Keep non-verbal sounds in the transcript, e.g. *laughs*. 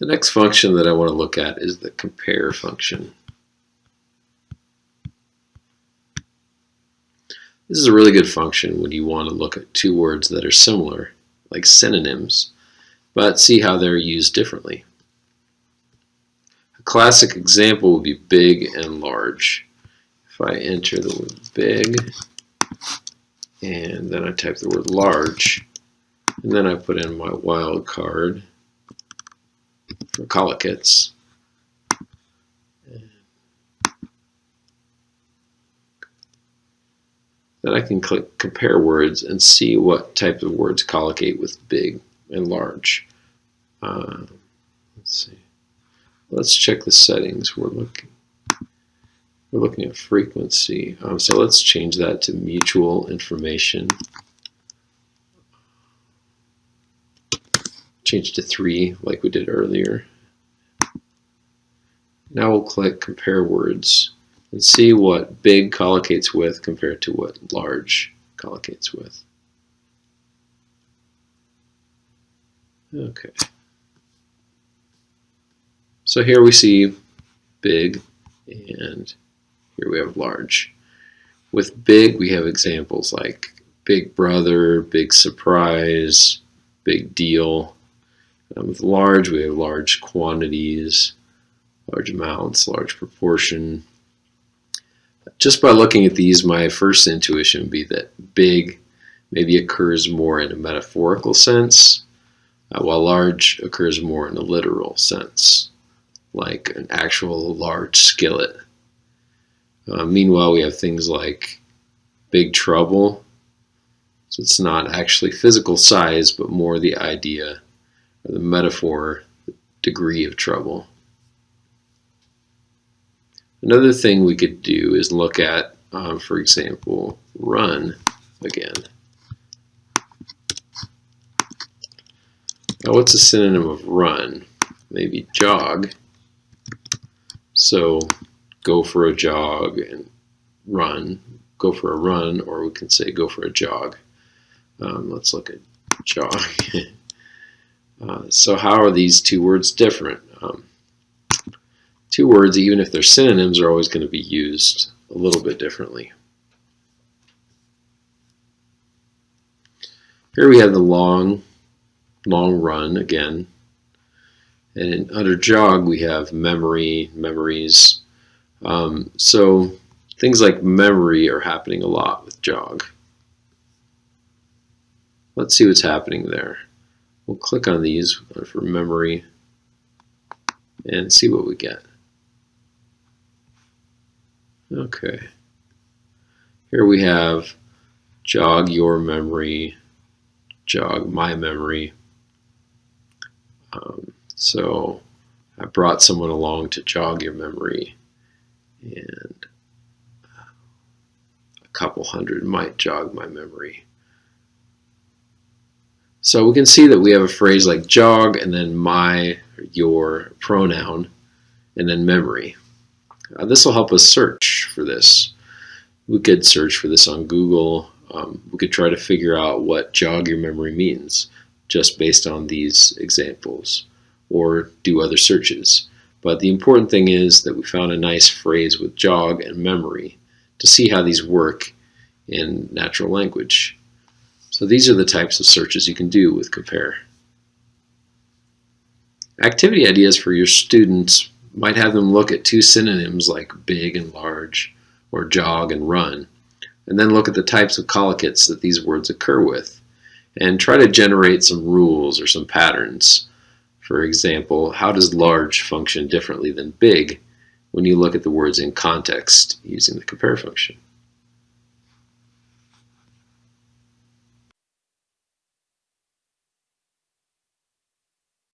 The next function that I want to look at is the compare function. This is a really good function when you want to look at two words that are similar, like synonyms, but see how they're used differently. A classic example would be big and large. If I enter the word big, and then I type the word large, and then I put in my wildcard for collocates. Then I can click compare words and see what type of words collocate with big and large. Uh, let's see. Let's check the settings. We're looking. We're looking at frequency. Um, so let's change that to mutual information. Change to 3 like we did earlier. Now we'll click compare words and see what big collocates with compared to what large collocates with. Okay. So here we see big and here we have large. With big we have examples like big brother, big surprise, big deal. Um, with large we have large quantities, large amounts, large proportion. Just by looking at these, my first intuition would be that big maybe occurs more in a metaphorical sense, uh, while large occurs more in a literal sense, like an actual large skillet. Uh, meanwhile, we have things like big trouble. So it's not actually physical size, but more the idea the metaphor, degree of trouble. Another thing we could do is look at, um, for example, run again. Now what's a synonym of run? Maybe jog. So go for a jog and run. Go for a run, or we can say go for a jog. Um, let's look at jog. *laughs* uh, so how are these two words different? Um, two words, even if they're synonyms, are always going to be used a little bit differently. Here we have the long, long run again. And under jog, we have memory, memories. Um, so things like memory are happening a lot with jog. Let's see what's happening there. We'll click on these for memory and see what we get. Okay. Here we have jog your memory, jog my memory. Um, so I brought someone along to jog your memory and a couple hundred might jog my memory. So we can see that we have a phrase like jog and then my, your pronoun, and then memory. Uh, this will help us search for this. We could search for this on Google. Um, we could try to figure out what jog your memory means just based on these examples or do other searches. But the important thing is that we found a nice phrase with jog and memory to see how these work in natural language. So these are the types of searches you can do with compare. Activity ideas for your students might have them look at two synonyms like big and large, or jog and run, and then look at the types of collocates that these words occur with, and try to generate some rules or some patterns. For example, how does large function differently than big when you look at the words in context using the compare function?